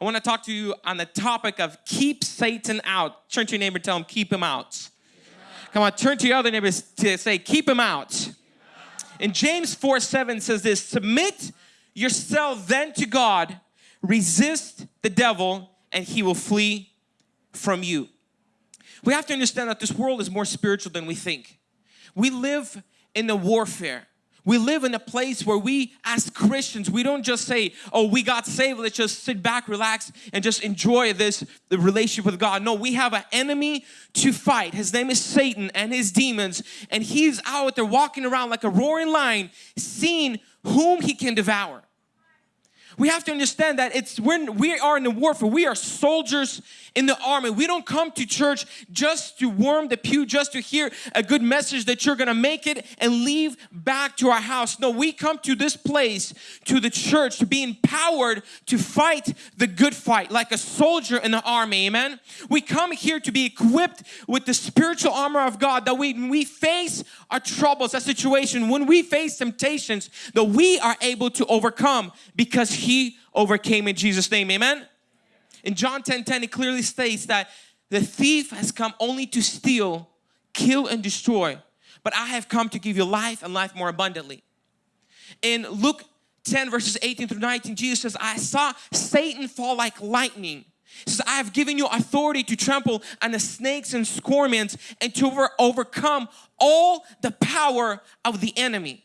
I want to talk to you on the topic of keep Satan out. Turn to your neighbor tell him, keep him out. Come on, turn to your other neighbors to say, keep him out. In James 4 7 says this Submit yourself then to God, resist the devil, and he will flee from you. We have to understand that this world is more spiritual than we think. We live in a warfare. We live in a place where we as Christians, we don't just say, oh, we got saved, let's just sit back, relax, and just enjoy this relationship with God. No, we have an enemy to fight. His name is Satan and his demons, and he's out there walking around like a roaring lion, seeing whom he can devour. We have to understand that it's when we are in the warfare, we are soldiers in the army. We don't come to church just to warm the pew, just to hear a good message that you're gonna make it and leave back to our house. No, we come to this place, to the church, to be empowered to fight the good fight like a soldier in the army, amen? We come here to be equipped with the spiritual armor of God that we, we face our troubles, our situation, when we face temptations, that we are able to overcome because he overcame in Jesus name amen in John 10 10 it clearly states that the thief has come only to steal kill and destroy. But I have come to give you life and life more abundantly. In Luke 10 verses 18 through 19 Jesus says I saw Satan fall like lightning. He says, I have given you authority to trample on the snakes and scorpions and to over overcome all the power of the enemy.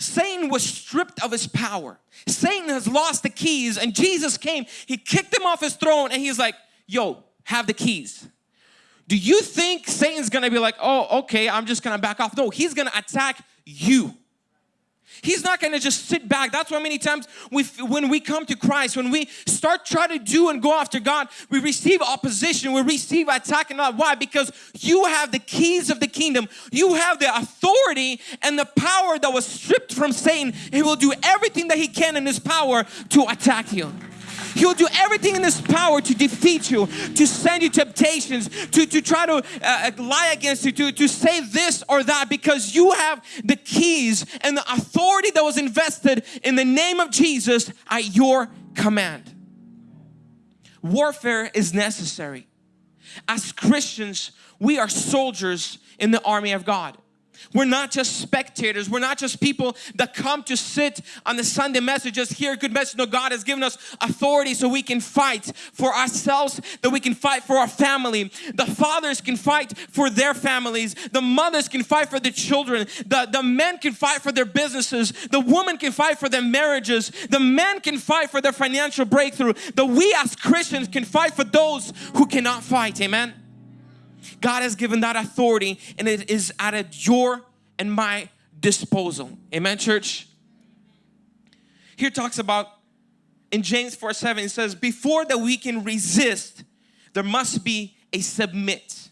Satan was stripped of his power. Satan has lost the keys and Jesus came, he kicked him off his throne and he's like, yo, have the keys. Do you think Satan's gonna be like, oh, okay, I'm just gonna back off? No, he's gonna attack you. He's not going to just sit back. That's why many times we, when we come to Christ, when we start trying to do and go after God, we receive opposition, we receive attack and not. Why? Because you have the keys of the kingdom. You have the authority and the power that was stripped from Satan. He will do everything that he can in his power to attack you. He'll do everything in His power to defeat you, to send you temptations, to, to try to uh, uh, lie against you, to, to say this or that because you have the keys and the authority that was invested in the name of Jesus at your command. Warfare is necessary. As Christians, we are soldiers in the army of God. We're not just spectators. We're not just people that come to sit on the Sunday messages, hear good message. No, God has given us authority so we can fight for ourselves, that we can fight for our family. The fathers can fight for their families. The mothers can fight for the children. The, the men can fight for their businesses. The woman can fight for their marriages. The men can fight for their financial breakthrough. The we as Christians can fight for those who cannot fight. Amen. God has given that authority and it is at your and my disposal. Amen, church? Here talks about in James 4 7, it says, Before that we can resist, there must be a submit.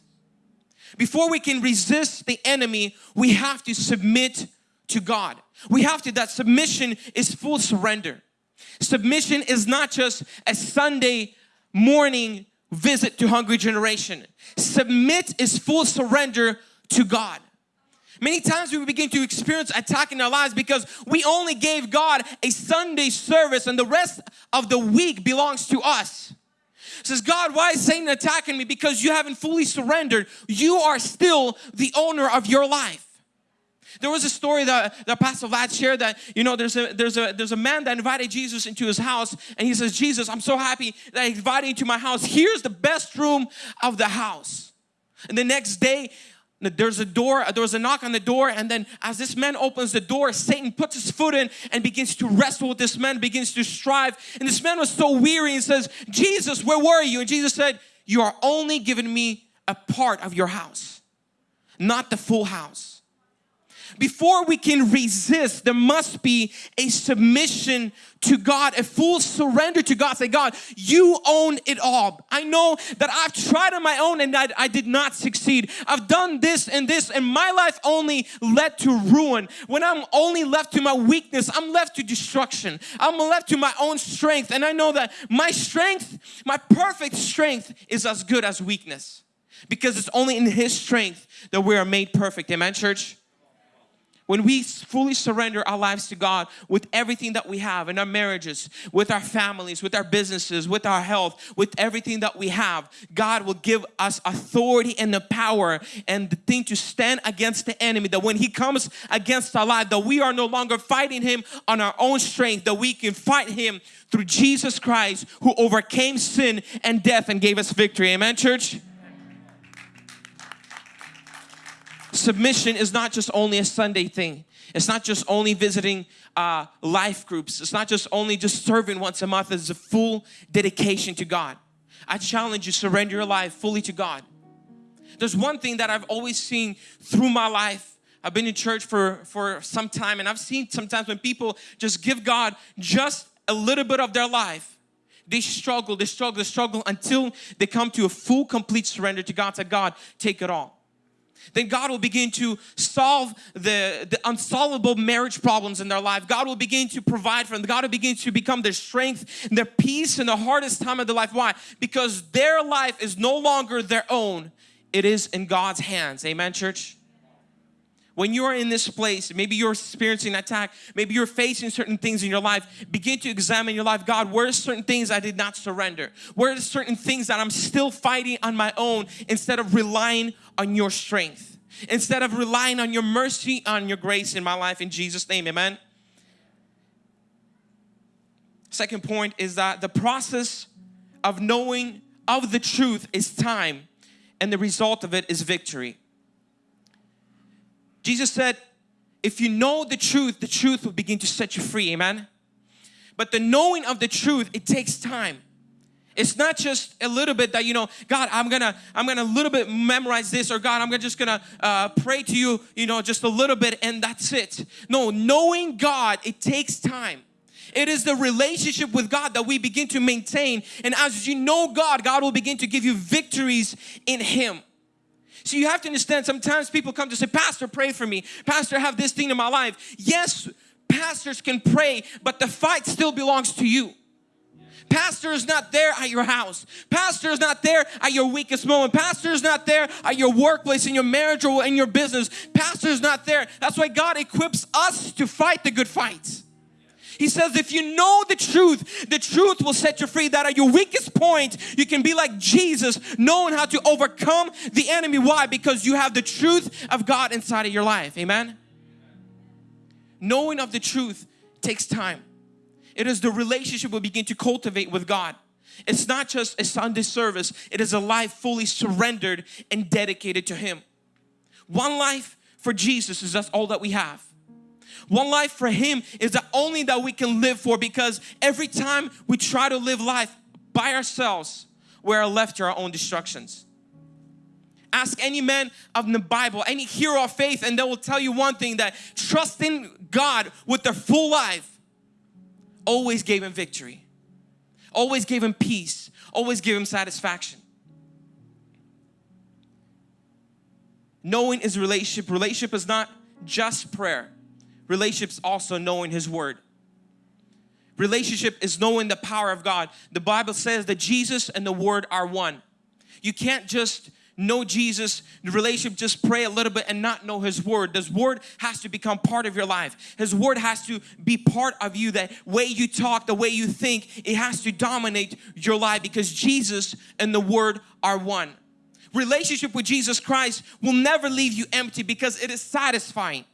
Before we can resist the enemy, we have to submit to God. We have to, that submission is full surrender. Submission is not just a Sunday morning visit to hungry generation. Submit is full surrender to God. Many times we begin to experience attack in our lives because we only gave God a Sunday service and the rest of the week belongs to us. says, God, why is Satan attacking me? Because you haven't fully surrendered. You are still the owner of your life. There was a story that, that Pastor Vlad shared that, you know, there's a, there's, a, there's a man that invited Jesus into his house and he says, Jesus, I'm so happy that I invited you to my house. Here's the best room of the house. And the next day, there's a door, there was a knock on the door and then as this man opens the door, Satan puts his foot in and begins to wrestle with this man, begins to strive. And this man was so weary and says, Jesus, where were you? And Jesus said, you are only giving me a part of your house, not the full house before we can resist, there must be a submission to God, a full surrender to God. Say, God, you own it all. I know that I've tried on my own and that I did not succeed. I've done this and this and my life only led to ruin. When I'm only left to my weakness, I'm left to destruction. I'm left to my own strength and I know that my strength, my perfect strength is as good as weakness because it's only in His strength that we are made perfect. Amen, church? When we fully surrender our lives to God with everything that we have in our marriages, with our families, with our businesses, with our health, with everything that we have, God will give us authority and the power and the thing to stand against the enemy. That when he comes against our life, that we are no longer fighting him on our own strength, that we can fight him through Jesus Christ who overcame sin and death and gave us victory. Amen, church? Submission is not just only a Sunday thing. It's not just only visiting uh, life groups. It's not just only just serving once a month. It's a full dedication to God. I challenge you, surrender your life fully to God. There's one thing that I've always seen through my life. I've been in church for, for some time and I've seen sometimes when people just give God just a little bit of their life, they struggle, they struggle, they struggle until they come to a full, complete surrender to God. Say, God, take it all then God will begin to solve the, the unsolvable marriage problems in their life. God will begin to provide for them. God will begin to become their strength, their peace in the hardest time of their life. Why? Because their life is no longer their own. It is in God's hands. Amen, church? When you are in this place, maybe you're experiencing an attack, maybe you're facing certain things in your life, begin to examine your life. God, where are certain things I did not surrender? Where are certain things that I'm still fighting on my own instead of relying on your strength? Instead of relying on your mercy, on your grace in my life in Jesus' name, amen. Second point is that the process of knowing of the truth is time and the result of it is victory. Jesus said, if you know the truth, the truth will begin to set you free, amen? But the knowing of the truth, it takes time. It's not just a little bit that, you know, God, I'm gonna, I'm gonna a little bit memorize this or God, I'm just gonna uh, pray to you, you know, just a little bit and that's it. No, knowing God, it takes time. It is the relationship with God that we begin to maintain. And as you know God, God will begin to give you victories in Him. So you have to understand sometimes people come to say, Pastor, pray for me. Pastor, have this thing in my life. Yes, pastors can pray, but the fight still belongs to you. Pastor is not there at your house. Pastor is not there at your weakest moment. Pastor is not there at your workplace, in your marriage, or in your business. Pastor is not there. That's why God equips us to fight the good fights. He says, if you know the truth, the truth will set you free. That at your weakest point, you can be like Jesus, knowing how to overcome the enemy. Why? Because you have the truth of God inside of your life. Amen? Knowing of the truth takes time. It is the relationship we begin to cultivate with God. It's not just a Sunday service. It is a life fully surrendered and dedicated to Him. One life for Jesus is that's all that we have. One life for Him is the only that we can live for because every time we try to live life by ourselves, we are left to our own destructions. Ask any man of the Bible, any hero of faith, and they will tell you one thing that trusting God with their full life always gave him victory, always gave him peace, always gave him satisfaction. Knowing is relationship. Relationship is not just prayer. Relationships also knowing His Word. Relationship is knowing the power of God. The Bible says that Jesus and the Word are one. You can't just know Jesus, the relationship, just pray a little bit and not know His Word. His Word has to become part of your life. His Word has to be part of you. That way you talk, the way you think, it has to dominate your life because Jesus and the Word are one. Relationship with Jesus Christ will never leave you empty because it is satisfying.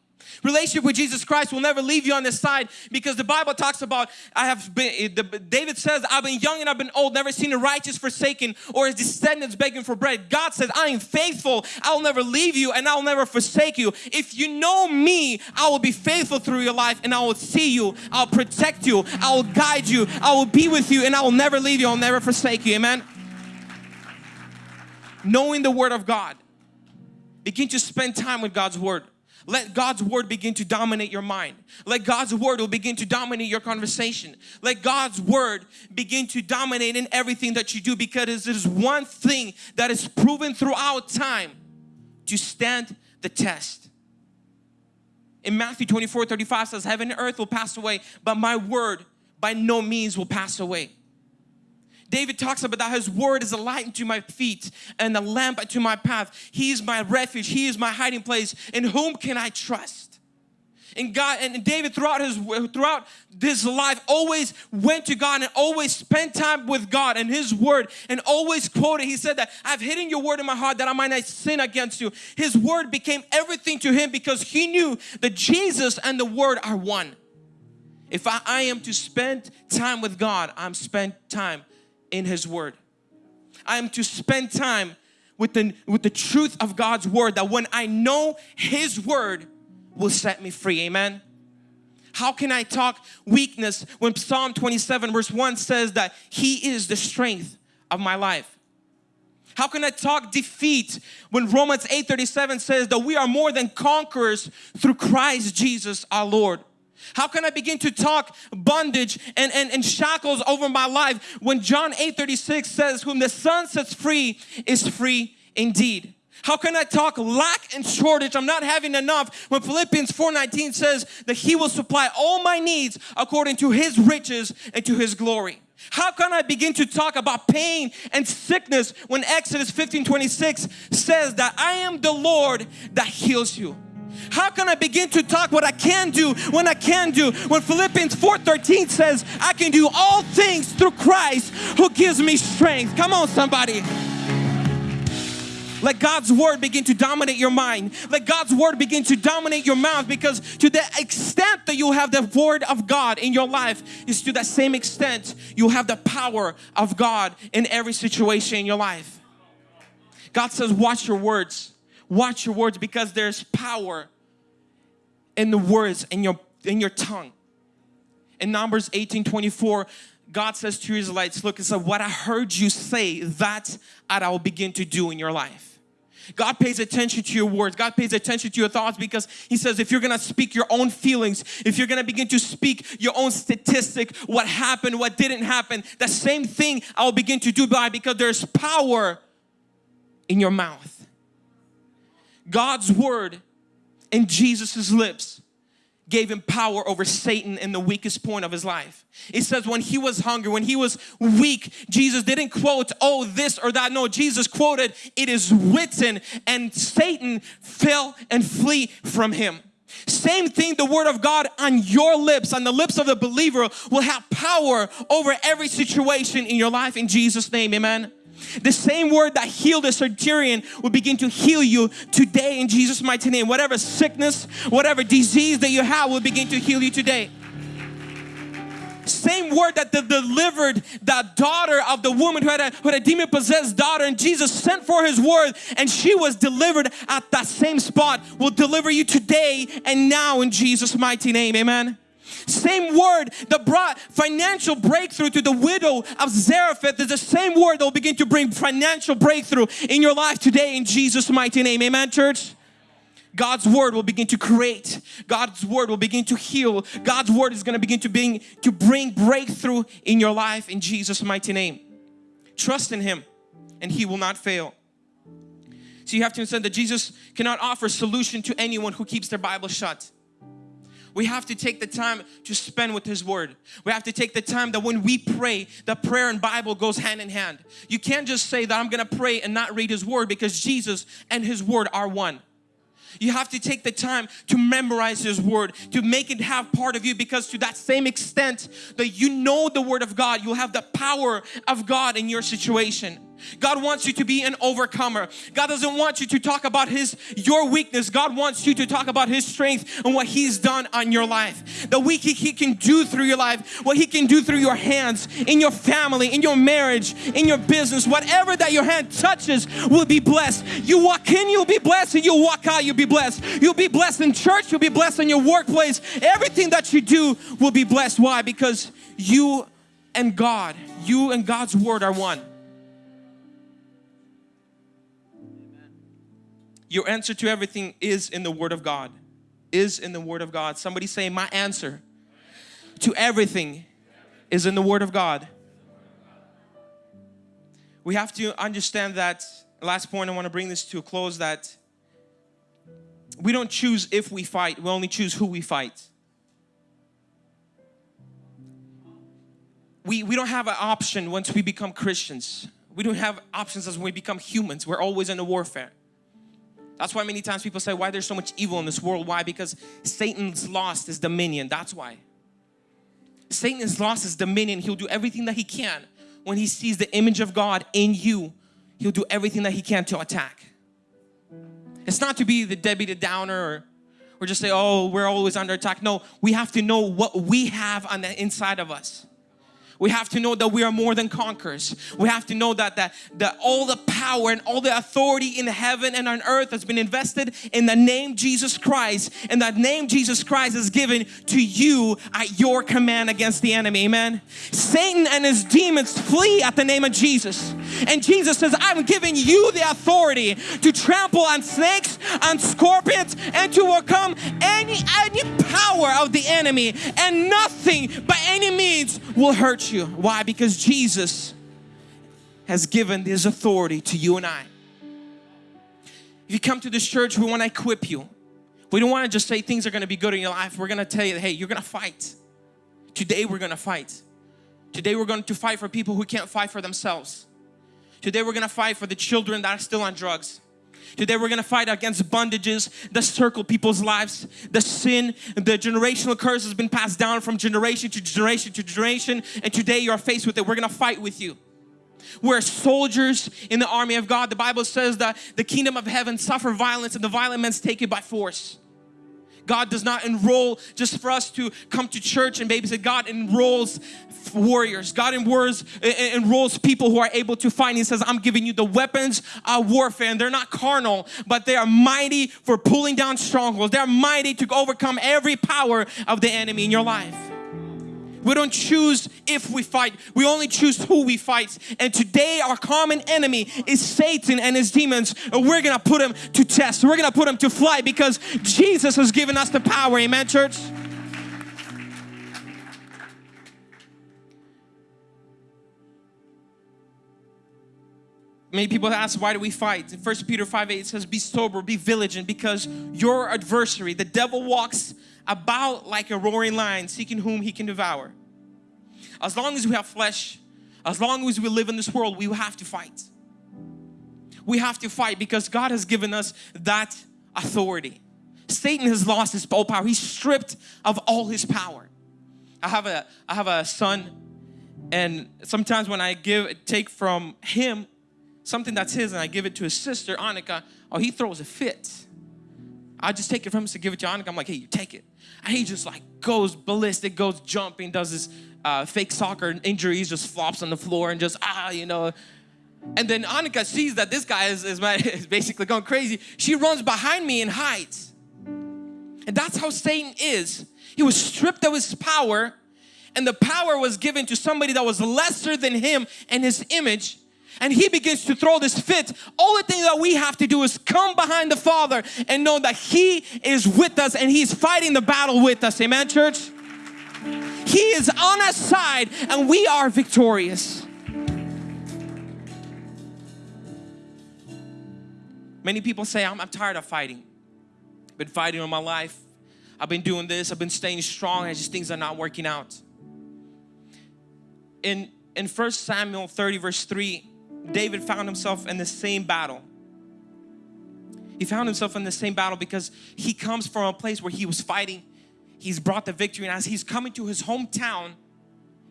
Relationship with Jesus Christ will never leave you on this side because the Bible talks about I have been David says I've been young and I've been old never seen a righteous forsaken or his descendants begging for bread. God says I am faithful. I'll never leave you and I'll never forsake you. If you know me I will be faithful through your life and I will see you. I'll protect you. I will guide you. I will be with you and I will never leave you. I'll never forsake you. Amen? Knowing the word of God begin to spend time with God's word let God's word begin to dominate your mind. Let God's word will begin to dominate your conversation. Let God's word begin to dominate in everything that you do because it is one thing that is proven throughout time to stand the test. In Matthew 24, 35 says, heaven and earth will pass away, but my word by no means will pass away. David talks about that his word is a light unto my feet and a lamp unto my path. He is my refuge. He is my hiding place. In whom can I trust? And God and David throughout his throughout his life always went to God and always spent time with God and His Word and always quoted. He said that I've hidden your word in my heart that I might not sin against you. His Word became everything to him because he knew that Jesus and the Word are one. If I, I am to spend time with God, I'm spend time in His Word. I am to spend time with the with the truth of God's Word. That when I know His Word will set me free. Amen. How can I talk weakness when Psalm 27 verse 1 says that He is the strength of my life? How can I talk defeat when Romans 8:37 says that we are more than conquerors through Christ Jesus our Lord? How can I begin to talk bondage and, and, and shackles over my life when John 8:36 says whom the Son sets free is free indeed? How can I talk lack and shortage? I'm not having enough when Philippians 4:19 says that he will supply all my needs according to his riches and to his glory. How can I begin to talk about pain and sickness when Exodus 15:26 says that I am the Lord that heals you? How can I begin to talk what I can do when I can do? When Philippians 4:13 says, I can do all things through Christ who gives me strength. Come on somebody. Let God's word begin to dominate your mind. Let God's word begin to dominate your mouth because to the extent that you have the word of God in your life is to that same extent you have the power of God in every situation in your life. God says watch your words. Watch your words because there's power in the words in your in your tongue. In Numbers 18 24, God says to Israelites, look, it's like what I heard you say, that I will begin to do in your life. God pays attention to your words. God pays attention to your thoughts because He says if you're gonna speak your own feelings, if you're gonna begin to speak your own statistic, what happened, what didn't happen, the same thing I'll begin to do by because there's power in your mouth. God's word in Jesus's lips gave him power over Satan in the weakest point of his life. It says when he was hungry, when he was weak, Jesus didn't quote, oh, this or that. No, Jesus quoted, it is written, and Satan fell and flee from him. Same thing, the word of God on your lips, on the lips of the believer, will have power over every situation in your life in Jesus' name, amen. The same word that healed the centurion will begin to heal you today in Jesus' mighty name. Whatever sickness, whatever disease that you have will begin to heal you today. Same word that delivered the daughter of the woman who had, a, who had a demon possessed daughter and Jesus sent for his word and she was delivered at that same spot will deliver you today and now in Jesus mighty name amen same word that brought financial breakthrough to the widow of Zarephath is the same word that will begin to bring financial breakthrough in your life today in Jesus mighty name amen church God's word will begin to create. God's word will begin to heal. God's word is going to begin to bring to bring breakthrough in your life in Jesus mighty name. Trust in him and he will not fail. So you have to understand that Jesus cannot offer solution to anyone who keeps their Bible shut. We have to take the time to spend with His Word. We have to take the time that when we pray, the prayer and Bible goes hand in hand. You can't just say that I'm going to pray and not read His Word because Jesus and His Word are one. You have to take the time to memorize His Word, to make it have part of you because to that same extent that you know the Word of God, you'll have the power of God in your situation. God wants you to be an overcomer. God doesn't want you to talk about his your weakness. God wants you to talk about his strength and what he's done on your life. The weak he can do through your life, what he can do through your hands, in your family, in your marriage, in your business, whatever that your hand touches will be blessed. You walk in, you'll be blessed, and you walk out, you'll be blessed. You'll be blessed in church, you'll be blessed in your workplace. Everything that you do will be blessed. Why? Because you and God, you and God's word are one. Your answer to everything is in the Word of God. Is in the Word of God. Somebody say, my answer to everything is in the Word of God. We have to understand that, last point I want to bring this to a close, that we don't choose if we fight, we only choose who we fight. We, we don't have an option once we become Christians. We don't have options as we become humans. We're always in a warfare. That's why many times people say, why there's so much evil in this world. Why? Because Satan's lost his dominion. That's why. Satan has lost his dominion. He'll do everything that he can when he sees the image of God in you. He'll do everything that he can to attack. It's not to be the Debbie the Downer or, or just say, oh, we're always under attack. No, we have to know what we have on the inside of us. We have to know that we are more than conquerors. We have to know that, that, that all the power and all the authority in heaven and on earth has been invested in the name Jesus Christ. And that name Jesus Christ is given to you at your command against the enemy. Amen. Satan and his demons flee at the name of Jesus. And Jesus says, I'm giving you the authority to trample on snakes, on scorpions, and to overcome any, any power of the enemy. And nothing by any means will hurt you. Why? Because Jesus has given this authority to you and I. If you come to this church, we want to equip you. We don't want to just say things are going to be good in your life. We're going to tell you, hey, you're going to fight. Today we're going to fight. Today we're going to fight for people who can't fight for themselves. Today we're going to fight for the children that are still on drugs. Today we're going to fight against bondages that circle people's lives. The sin, the generational curse has been passed down from generation to generation to generation and today you are faced with it. We're going to fight with you. We're soldiers in the army of God. The Bible says that the kingdom of heaven suffer violence and the violent men take it by force. God does not enroll just for us to come to church and babysit. God enrolls warriors. God enrolls, enrolls people who are able to fight. He says, I'm giving you the weapons of warfare. And they're not carnal, but they are mighty for pulling down strongholds. They're mighty to overcome every power of the enemy in your life. We don't choose if we fight. We only choose who we fight. And today our common enemy is Satan and his demons. And we're going to put him to test. We're going to put him to flight because Jesus has given us the power. Amen, church? Many people ask, why do we fight? In 1 Peter 5 8 it says, Be sober, be vigilant, because your adversary, the devil, walks about like a roaring lion, seeking whom he can devour. As long as we have flesh, as long as we live in this world, we have to fight. We have to fight because God has given us that authority. Satan has lost his power. He's stripped of all his power. I have a I have a son and sometimes when I give take from him something that's his and I give it to his sister, Annika, oh, he throws a fit. I just take it from him to give it to Annika. I'm like, hey, you take it. And he just like goes ballistic, goes jumping, does his uh, fake soccer injuries, just flops on the floor and just, ah, you know. And then Annika sees that this guy is, is, is basically going crazy. She runs behind me and hides. And that's how Satan is. He was stripped of his power and the power was given to somebody that was lesser than him and his image and he begins to throw this fit, all the thing that we have to do is come behind the Father and know that He is with us and He's fighting the battle with us. Amen, church? He is on our side and we are victorious. Many people say, I'm, I'm tired of fighting. I've been fighting all my life. I've been doing this. I've been staying strong and just things are not working out. In, in 1 Samuel 30 verse 3, David found himself in the same battle. He found himself in the same battle because he comes from a place where he was fighting. He's brought the victory and as he's coming to his hometown,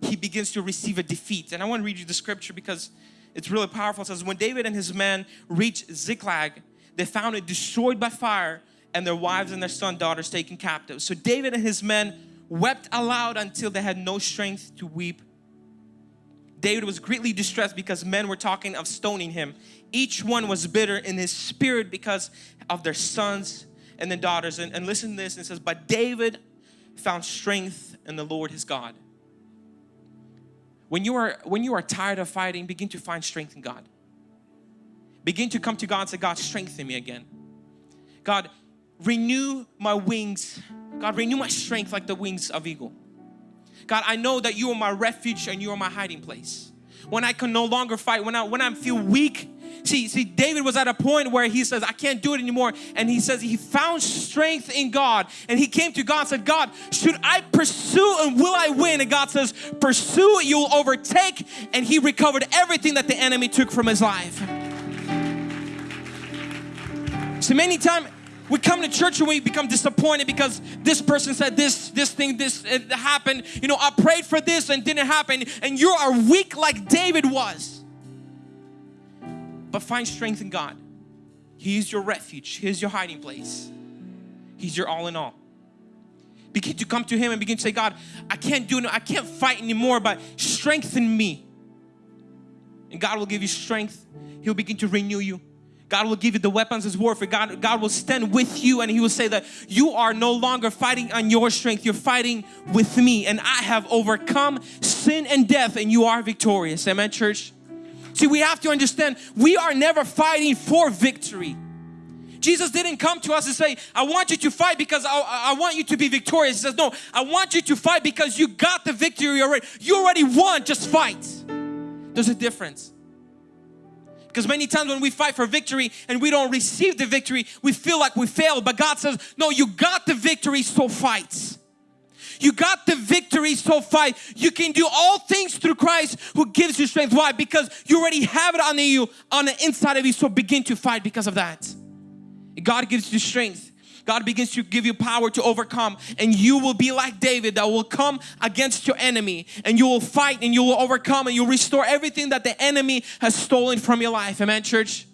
he begins to receive a defeat. And I want to read you the scripture because it's really powerful. It says, when David and his men reached Ziklag, they found it destroyed by fire and their wives and their son daughters taken captive. So David and his men wept aloud until they had no strength to weep David was greatly distressed because men were talking of stoning him. Each one was bitter in his spirit because of their sons and their daughters. And, and listen to this, it says, but David found strength in the Lord his God. When you are when you are tired of fighting, begin to find strength in God. Begin to come to God and say, God, strengthen me again. God, renew my wings. God, renew my strength like the wings of eagle. God, I know that you are my refuge and you are my hiding place. When I can no longer fight, when I when I feel weak, see, see, David was at a point where he says, I can't do it anymore. And he says he found strength in God. And he came to God and said, God, should I pursue and will I win? And God says, pursue, you'll overtake. And he recovered everything that the enemy took from his life. So many times we come to church and we become disappointed because this person said this, this thing, this it happened. You know, I prayed for this and didn't happen. And you are weak like David was. But find strength in God. He is your refuge. He is your hiding place. He's your all in all. Begin to come to Him and begin to say, God, I can't do it. I can't fight anymore, but strengthen me. And God will give you strength. He'll begin to renew you. God will give you the weapons as warfare. God, God will stand with you and He will say that you are no longer fighting on your strength. You're fighting with me and I have overcome sin and death and you are victorious. Amen, church? See, we have to understand we are never fighting for victory. Jesus didn't come to us and say, I want you to fight because I, I, want you to be victorious. He says, no, I want you to fight because you got the victory already. You already won, just fight. There's a difference. Because many times when we fight for victory and we don't receive the victory, we feel like we failed. But God says, no, you got the victory, so fight. You got the victory, so fight. You can do all things through Christ who gives you strength. Why? Because you already have it on you, on the inside of you, so begin to fight because of that. God gives you strength. God begins to give you power to overcome and you will be like David that will come against your enemy and you will fight and you will overcome and you'll restore everything that the enemy has stolen from your life. Amen, church?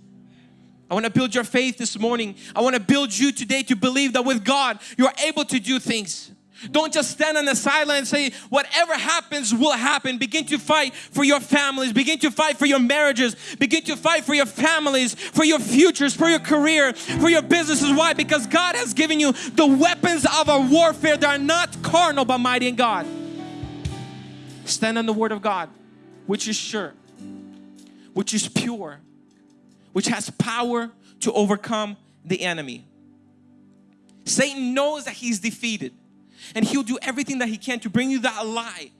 I want to build your faith this morning. I want to build you today to believe that with God, you're able to do things. Don't just stand on the sideline and say, whatever happens will happen. Begin to fight for your families. Begin to fight for your marriages. Begin to fight for your families, for your futures, for your career, for your businesses. Why? Because God has given you the weapons of our warfare that are not carnal but mighty in God. Stand on the word of God, which is sure, which is pure, which has power to overcome the enemy. Satan knows that he's defeated and he'll do everything that he can to bring you that lie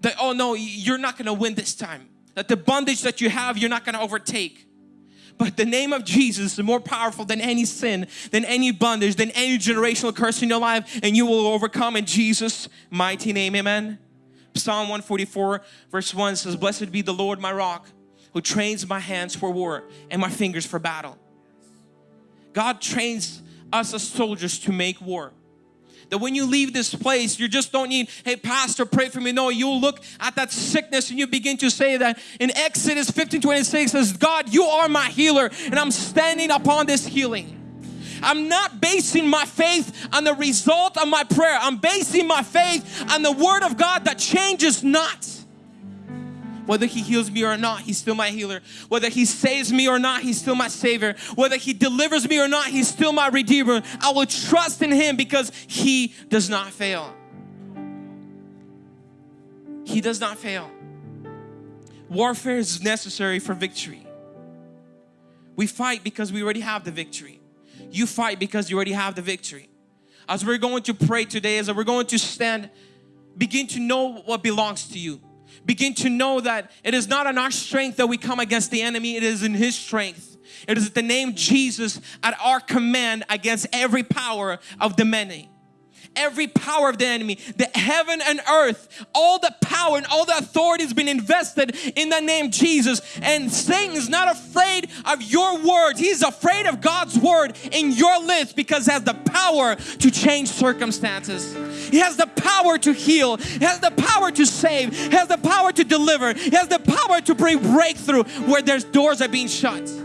that oh no you're not gonna win this time that the bondage that you have you're not gonna overtake but the name of Jesus is more powerful than any sin, than any bondage, than any generational curse in your life, and you will overcome in Jesus' mighty name. Amen. Psalm 144, verse 1 says, Blessed be the Lord, my rock, who trains my hands for war and my fingers for battle. God trains us as soldiers to make war. That when you leave this place, you just don't need, hey, pastor, pray for me. No, you'll look at that sickness and you begin to say that in Exodus 15 26 says, God, you are my healer, and I'm standing upon this healing. I'm not basing my faith on the result of my prayer. I'm basing my faith on the word of God that changes not. Whether He heals me or not, He's still my healer. Whether He saves me or not, He's still my Savior. Whether He delivers me or not, He's still my Redeemer. I will trust in Him because He does not fail. He does not fail. Warfare is necessary for victory. We fight because we already have the victory. You fight because you already have the victory. As we're going to pray today, as we're going to stand, begin to know what belongs to you begin to know that it is not in our strength that we come against the enemy, it is in His strength. It is the name Jesus at our command against every power of the many every power of the enemy, the heaven and earth, all the power and all the authority has been invested in the name Jesus. And Satan is not afraid of your words. He's afraid of God's word in your lips because it has the power to change circumstances. He has the power to heal. He has the power to save. He has the power to deliver. He has the power to bring breakthrough where there's doors are being shut.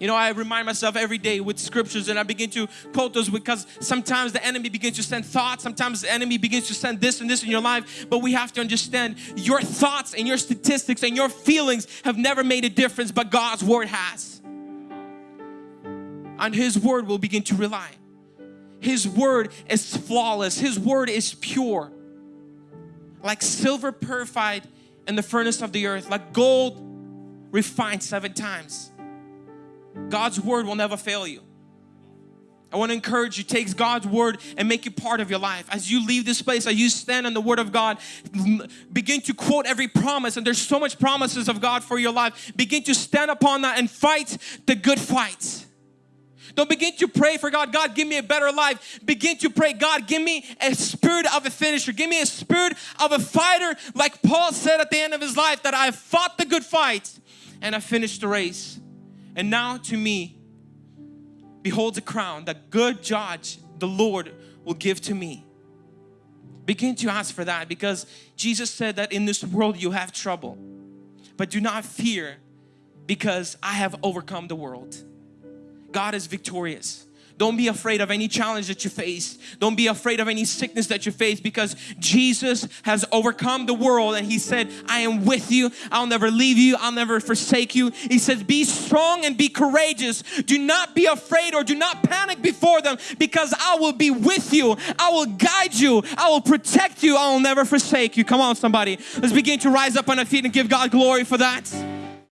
You know, I remind myself every day with scriptures and I begin to quote those because sometimes the enemy begins to send thoughts, sometimes the enemy begins to send this and this in your life, but we have to understand your thoughts and your statistics and your feelings have never made a difference, but God's word has. And His word we'll begin to rely. His word is flawless, His word is pure. Like silver purified in the furnace of the earth, like gold refined seven times. God's word will never fail you. I want to encourage you, take God's word and make it part of your life. As you leave this place, as you stand on the word of God, begin to quote every promise. And there's so much promises of God for your life. Begin to stand upon that and fight the good fight. Don't begin to pray for God, God, give me a better life. Begin to pray, God, give me a spirit of a finisher. Give me a spirit of a fighter, like Paul said at the end of his life, that I fought the good fight and I finished the race. And now to me, behold a crown that good judge the Lord will give to me. Begin to ask for that because Jesus said that in this world you have trouble. But do not fear because I have overcome the world. God is victorious. Don't be afraid of any challenge that you face. Don't be afraid of any sickness that you face because Jesus has overcome the world and He said, I am with you. I'll never leave you. I'll never forsake you. He says, Be strong and be courageous. Do not be afraid or do not panic before them because I will be with you. I will guide you. I will protect you. I will never forsake you. Come on, somebody. Let's begin to rise up on our feet and give God glory for that.